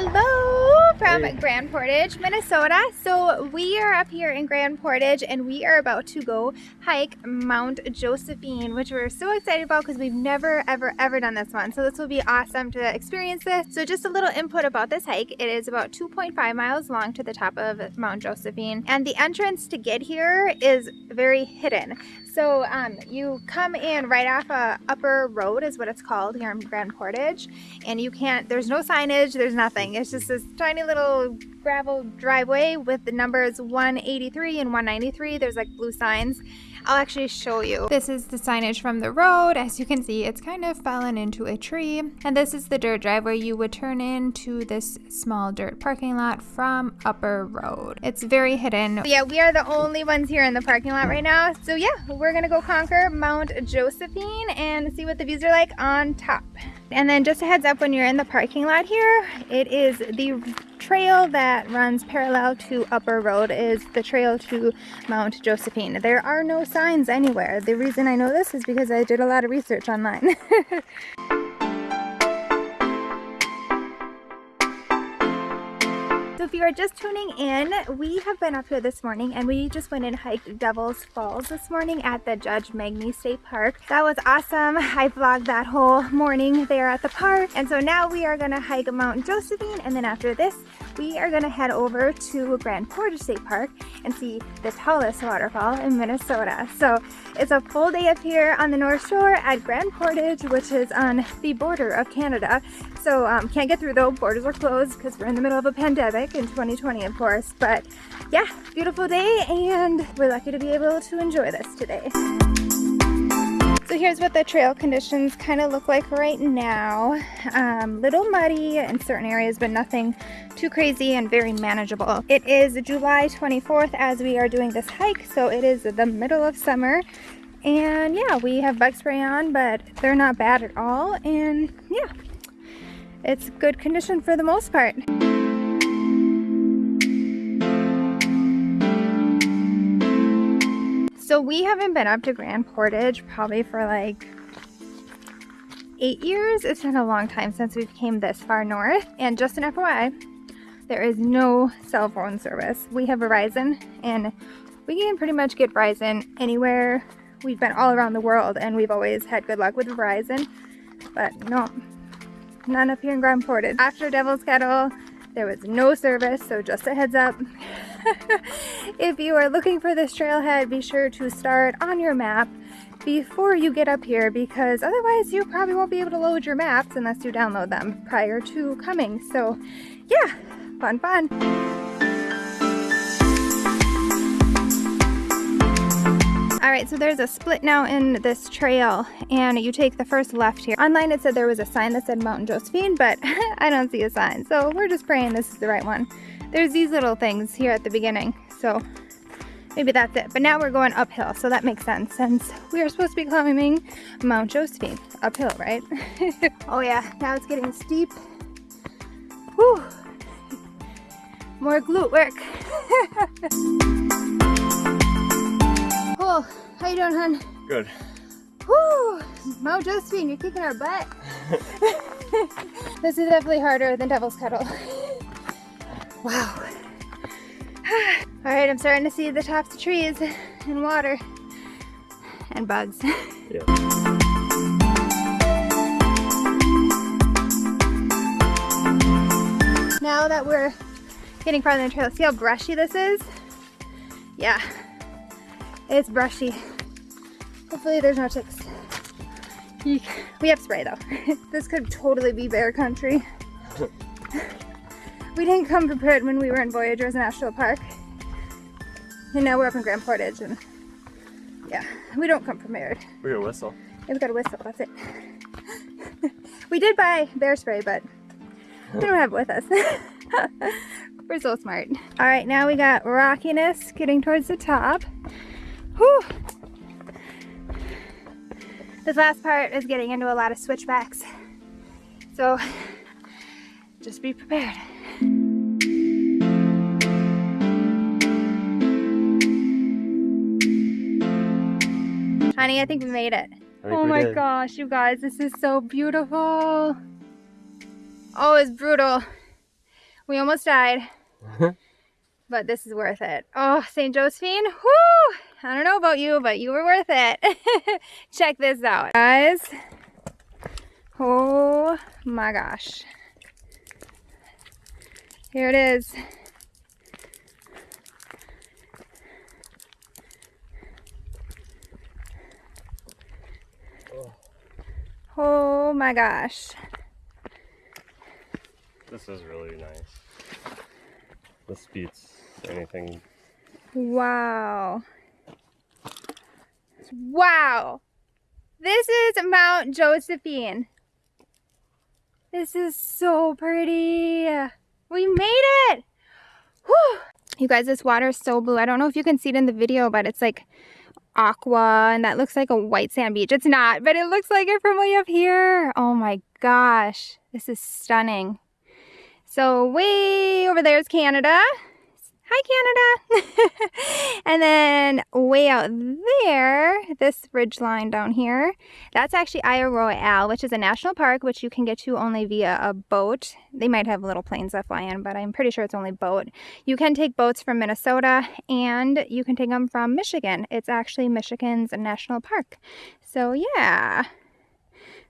Hello from Hey. Grand Portage, Minnesota. So we are up here in Grand Portage and we are about to go hike Mount Josephine, which we're so excited about because we've never, ever, ever done this one. So this will be awesome to experience this. So just a little input about this hike. It is about 2.5 miles long to the top of Mount Josephine. And the entrance to get here is very hidden. So um, you come in right off a upper road is what it's called here in Grand Portage and you can't there's no signage there's nothing. It's just this tiny little gravel driveway with the numbers 183 and 193 there's like blue signs I'll actually show you. This is the signage from the road. As you can see it's kind of fallen into a tree. And this is the dirt drive where you would turn into this small dirt parking lot from upper road. It's very hidden. Yeah we are the only ones here in the parking lot right now. So yeah we're gonna go conquer Mount Josephine and see what the views are like on top and then just a heads up when you're in the parking lot here, it is the trail that runs parallel to Upper Road is the trail to Mount Josephine. There are no signs anywhere. The reason I know this is because I did a lot of research online. if you are just tuning in, we have been up here this morning and we just went and hiked Devil's Falls this morning at the Judge Magney State Park. That was awesome. I vlogged that whole morning there at the park. And so now we are gonna hike Mount Josephine and then after this, we are gonna head over to Grand Portage State Park and see the tallest waterfall in Minnesota. So it's a full day up here on the North Shore at Grand Portage, which is on the border of Canada. So um, can't get through though, borders are closed because we're in the middle of a pandemic in 2020 of course. But yeah, beautiful day and we're lucky to be able to enjoy this today. So here's what the trail conditions kind of look like right now. Um, little muddy in certain areas, but nothing too crazy and very manageable. It is July 24th as we are doing this hike, so it is the middle of summer. And yeah, we have bug spray on, but they're not bad at all. And yeah, it's good condition for the most part. We haven't been up to Grand Portage probably for like eight years. It's been a long time since we've came this far north. And just an FYI, there is no cell phone service. We have Verizon and we can pretty much get Verizon anywhere. We've been all around the world and we've always had good luck with Verizon. But no, none up here in Grand Portage. After Devil's Kettle, there was no service, so just a heads up. if you are looking for this trailhead, be sure to start on your map before you get up here because otherwise you probably won't be able to load your maps unless you download them prior to coming. So yeah, fun, fun. All right, so there's a split now in this trail and you take the first left here. Online it said there was a sign that said Mountain Josephine, but I don't see a sign. So we're just praying this is the right one. There's these little things here at the beginning. So maybe that's it. But now we're going uphill, so that makes sense since we are supposed to be climbing Mount Josephine. Uphill, right? oh yeah, now it's getting steep. Whew. More glute work. cool. How you doing, hon? Good. Whew. Mount Josephine, you're kicking our butt. this is definitely harder than Devil's Kettle. Wow. All right, I'm starting to see the tops of trees and water and bugs. Yeah. Now that we're getting farther in the trail, see how brushy this is? Yeah, it's brushy. Hopefully there's no ticks. We have spray though. this could totally be bear country. we didn't come prepared when we were in Voyageurs National Park. And now we're up in Grand Portage and yeah, we don't come prepared. We got a whistle. Yeah, we got a whistle, that's it. we did buy bear spray, but we don't have it with us. We're so smart. All right, now we got rockiness getting towards the top. Whew. This last part is getting into a lot of switchbacks. So just be prepared. Honey, I think we made it. Oh my did. gosh, you guys, this is so beautiful. Oh, it's brutal. We almost died. but this is worth it. Oh, St. Josephine, whoo! I don't know about you, but you were worth it. Check this out, guys. Oh my gosh. Here it is. Oh my gosh. This is really nice. This beats anything. Wow. Wow. This is Mount Josephine. This is so pretty. We made it. Whew. You guys, this water is so blue. I don't know if you can see it in the video, but it's like aqua and that looks like a white sand beach. It's not, but it looks like it from way up here. Oh my gosh, this is stunning. So way over there is Canada. Hi, Canada. and then way out there, this ridge line down here, that's actually Isle Royale, which is a national park, which you can get to only via a boat. They might have little planes that fly in, but I'm pretty sure it's only boat. You can take boats from Minnesota and you can take them from Michigan. It's actually Michigan's national park. So yeah,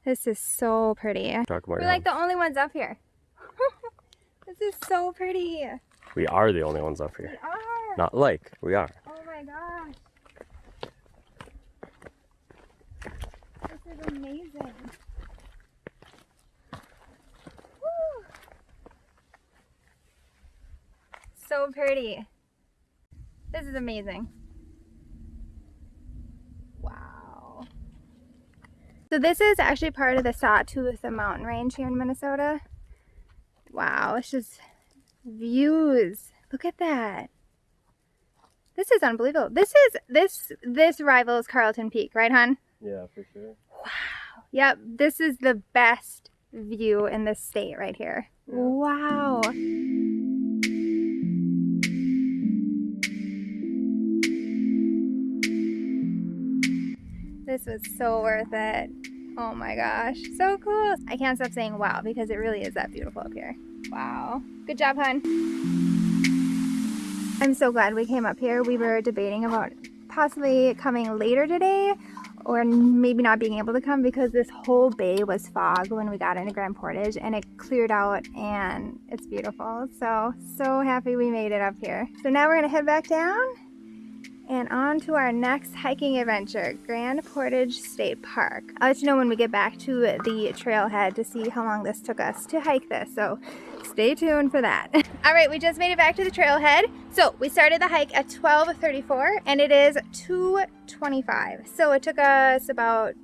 this is so pretty. We're like the only ones up here. this is so pretty. We are the only ones up here. We are. Not like, we are. Oh my gosh. This is amazing. Woo. So pretty. This is amazing. Wow. So this is actually part of the Sawtooth Mountain Range here in Minnesota. Wow, it's just views. Look at that. This is unbelievable. This is, this, this rivals Carlton Peak, right, hon? Yeah, for sure. Wow. Yep, this is the best view in the state right here. Yeah. Wow. This was so worth it. Oh my gosh, so cool. I can't stop saying wow because it really is that beautiful up here. Wow. Good job, hun. I'm so glad we came up here. We were debating about possibly coming later today or maybe not being able to come because this whole bay was fog when we got into Grand Portage and it cleared out and it's beautiful. So, so happy we made it up here. So now we're gonna head back down and on to our next hiking adventure, Grand Portage State Park. I'll let you know when we get back to the trailhead to see how long this took us to hike this. So stay tuned for that. All right, we just made it back to the trailhead. So we started the hike at 12.34 and it is 2.25. So it took us about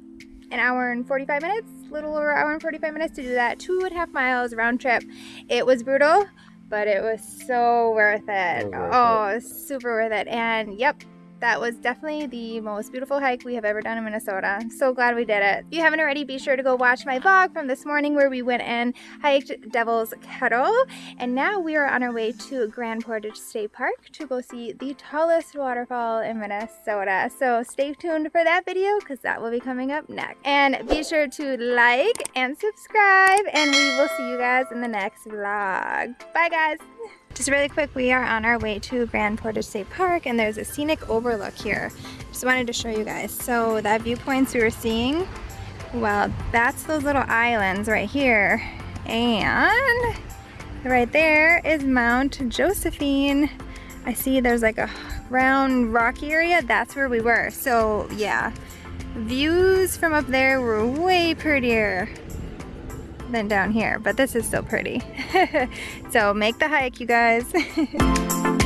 an hour and 45 minutes, a little over an hour and 45 minutes to do that. Two and a half miles round trip. It was brutal, but it was so worth it. Worth oh, it. super worth it. And yep, that was definitely the most beautiful hike we have ever done in Minnesota. So glad we did it. If you haven't already, be sure to go watch my vlog from this morning where we went and hiked Devil's Kettle. And now we are on our way to Grand Portage State Park to go see the tallest waterfall in Minnesota. So stay tuned for that video because that will be coming up next. And be sure to like and subscribe and we will see you guys in the next vlog. Bye guys! Just really quick, we are on our way to Grand Portage State Park and there's a scenic overlook here. Just wanted to show you guys. So that viewpoints we were seeing, well, that's those little islands right here. And right there is Mount Josephine. I see there's like a round rocky area. That's where we were. So yeah, views from up there were way prettier than down here, but this is still pretty. so make the hike, you guys.